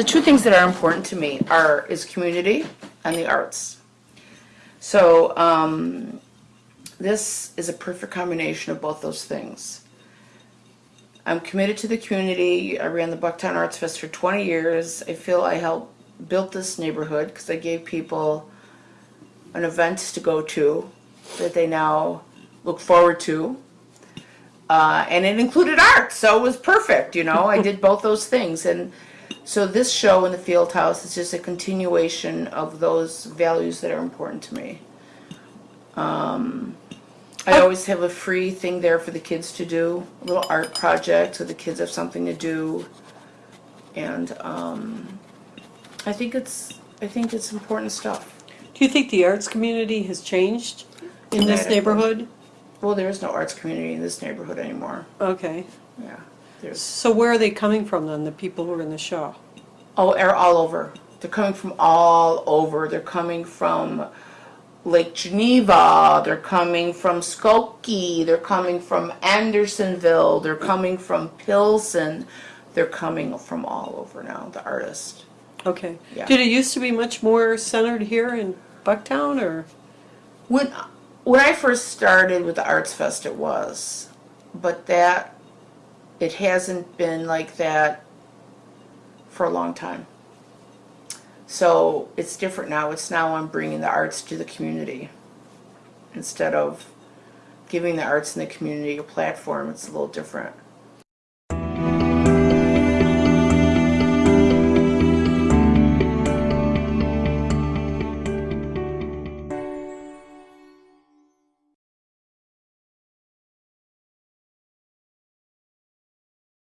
the two things that are important to me are, is community and the arts. So, um, this is a perfect combination of both those things. I'm committed to the community. I ran the Bucktown Arts Fest for 20 years. I feel I helped build this neighborhood because I gave people an event to go to that they now look forward to. Uh, and it included art, so it was perfect, you know. I did both those things. And so this show in the Field House is just a continuation of those values that are important to me. Um, I always have a free thing there for the kids to do, a little art project, so the kids have something to do. And um, I think it's, I think it's important stuff. Do you think the arts community has changed in this neighborhood? Well, there is no arts community in this neighborhood anymore. Okay. Yeah, there's So where are they coming from then, the people who are in the show? Oh, they're all over. They're coming from all over. They're coming from Lake Geneva. They're coming from Skokie. They're coming from Andersonville. They're coming from Pilsen. They're coming from all over now, the artists. Okay. Yeah. Did it used to be much more centered here in Bucktown or? When, when I first started with the Arts Fest, it was. But that, it hasn't been like that for a long time. So it's different now. It's now I'm bringing the arts to the community. Instead of giving the arts in the community a platform, it's a little different.